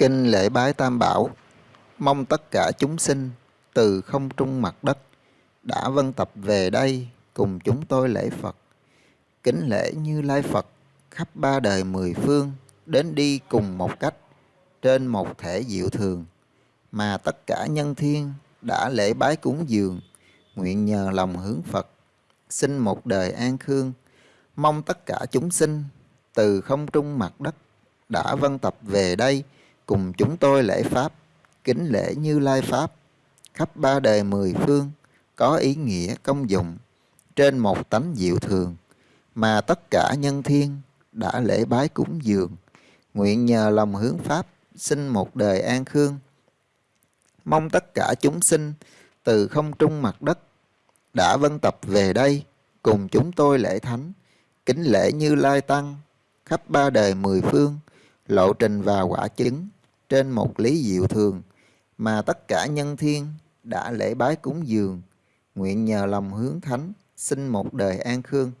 Kinh lễ bái tam bảo, mong tất cả chúng sinh từ không trung mặt đất đã vân tập về đây cùng chúng tôi lễ Phật. Kính lễ như Lai Phật khắp ba đời mười phương đến đi cùng một cách trên một thể diệu thường mà tất cả nhân thiên đã lễ bái cúng dường nguyện nhờ lòng hướng Phật xin một đời an khương mong tất cả chúng sinh từ không trung mặt đất đã vân tập về đây cùng chúng tôi lễ Pháp, kính lễ Như Lai Pháp, khắp ba đời mười phương, có ý nghĩa công dụng, trên một tánh diệu thường, mà tất cả nhân thiên đã lễ bái cúng dường, nguyện nhờ lòng hướng Pháp, xin một đời an khương. Mong tất cả chúng sinh từ không trung mặt đất đã vân tập về đây, cùng chúng tôi lễ thánh, kính lễ Như Lai Tăng, khắp ba đời mười phương, lộ trình và quả chứng trên một lý diệu thường mà tất cả nhân thiên đã lễ bái cúng dường, nguyện nhờ lòng hướng thánh, xin một đời an khương.